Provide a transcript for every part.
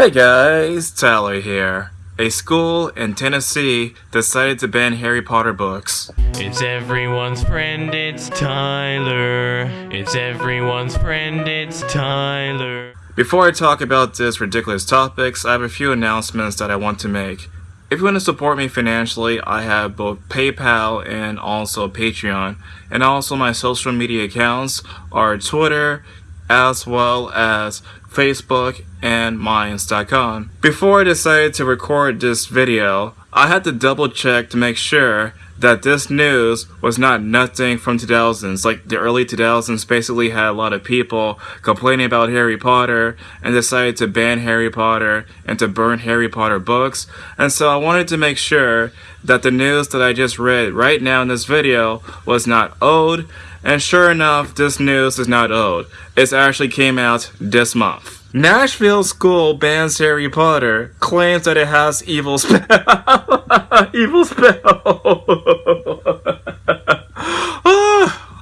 Hey guys, Tyler here. A school in Tennessee decided to ban Harry Potter books. It's everyone's friend, it's Tyler. It's everyone's friend, it's Tyler. Before I talk about this ridiculous topics, I have a few announcements that I want to make. If you want to support me financially, I have both PayPal and also Patreon. And also my social media accounts are Twitter, as well as Facebook and Minds.com. Before I decided to record this video, I had to double check to make sure that this news was not nothing from 2000s. Like the early 2000s basically had a lot of people complaining about Harry Potter and decided to ban Harry Potter and to burn Harry Potter books. And so I wanted to make sure that the news that I just read right now in this video was not old. And sure enough, this news is not old. It actually came out this month. Nashville school bans Harry Potter, claims that it has evil spell. evil spell.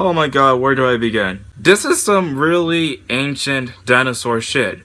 oh my god, where do I begin? This is some really ancient dinosaur shit.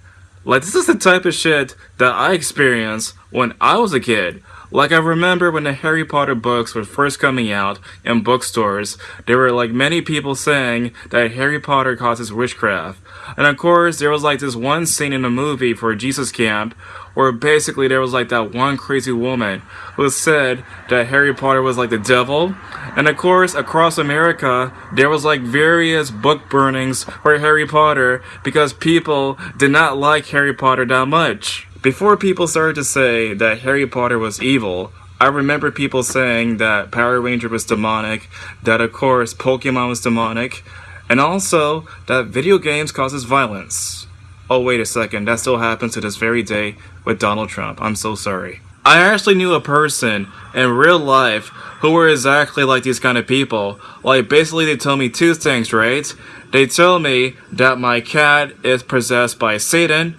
Like, this is the type of shit that I experienced when I was a kid. Like I remember when the Harry Potter books were first coming out in bookstores, there were like many people saying that Harry Potter causes witchcraft. And of course, there was like this one scene in the movie for Jesus Camp where basically there was like that one crazy woman who said that Harry Potter was like the devil. And of course, across America, there was like various book burnings for Harry Potter because people did not like Harry Potter that much. Before people started to say that Harry Potter was evil, I remember people saying that Power Ranger was demonic, that of course Pokemon was demonic, and also that video games causes violence. Oh wait a second, that still happens to this very day with Donald Trump. I'm so sorry. I actually knew a person in real life who were exactly like these kind of people. Like basically they tell me two things, right? They tell me that my cat is possessed by Satan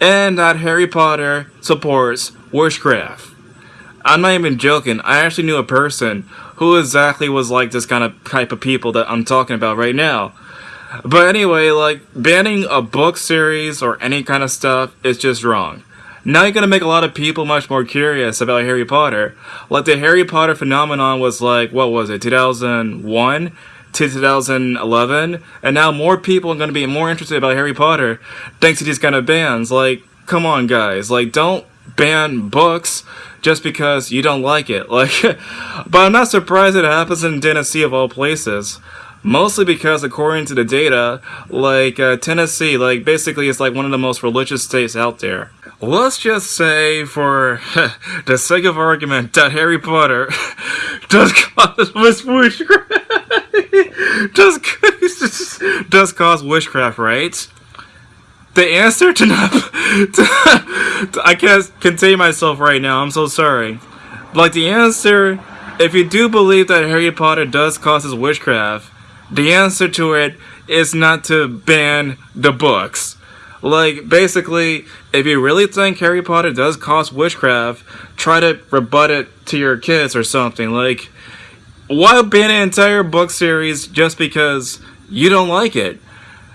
and that Harry Potter supports witchcraft. I'm not even joking, I actually knew a person who exactly was like this kind of type of people that I'm talking about right now. But anyway, like, banning a book series or any kind of stuff is just wrong. Now you're gonna make a lot of people much more curious about Harry Potter. Like, the Harry Potter phenomenon was like, what was it, 2001? To 2011, and now more people are going to be more interested about Harry Potter thanks to these kind of bans. Like, come on, guys. Like, don't ban books just because you don't like it. Like, but I'm not surprised it happens in Tennessee of all places. Mostly because, according to the data, like uh, Tennessee, like basically, it's like one of the most religious states out there. Let's just say, for the sake of argument, that Harry Potter does cause witchcraft. does does cause witchcraft, right? The answer to not, to, I can't contain myself right now. I'm so sorry. Like the answer, if you do believe that Harry Potter does cause causes witchcraft, the answer to it is not to ban the books. Like, basically, if you really think Harry Potter does cause witchcraft, try to rebut it to your kids or something. Like, why ban an entire book series just because you don't like it?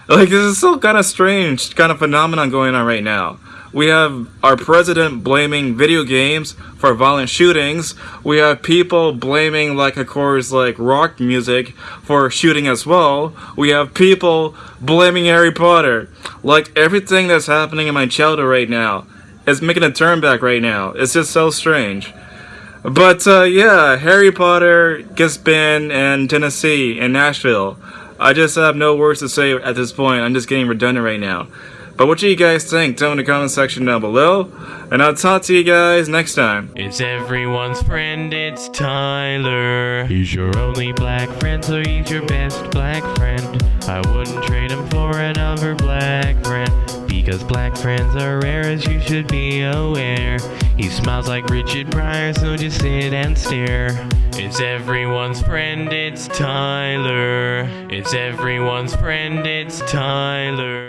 Like, this is so kind of strange kind of phenomenon going on right now. We have our president blaming video games for violent shootings. We have people blaming, like, of course, like, rock music for shooting as well. We have people blaming Harry Potter. Like, everything that's happening in my childhood right now is making a turn back right now. It's just so strange. But uh, yeah, Harry Potter gets banned in Tennessee in Nashville. I just have no words to say at this point. I'm just getting redundant right now. But what do you guys think? Tell me in the comment section down below. And I'll talk to you guys next time. It's everyone's friend, it's Tyler. He's your only black friend, so he's your best black friend. I wouldn't trade him for another black friend. Because black friends are rare as you should be aware. He smiles like Richard Pryor, so just sit and stare. It's everyone's friend, it's Tyler. It's everyone's friend, it's Tyler.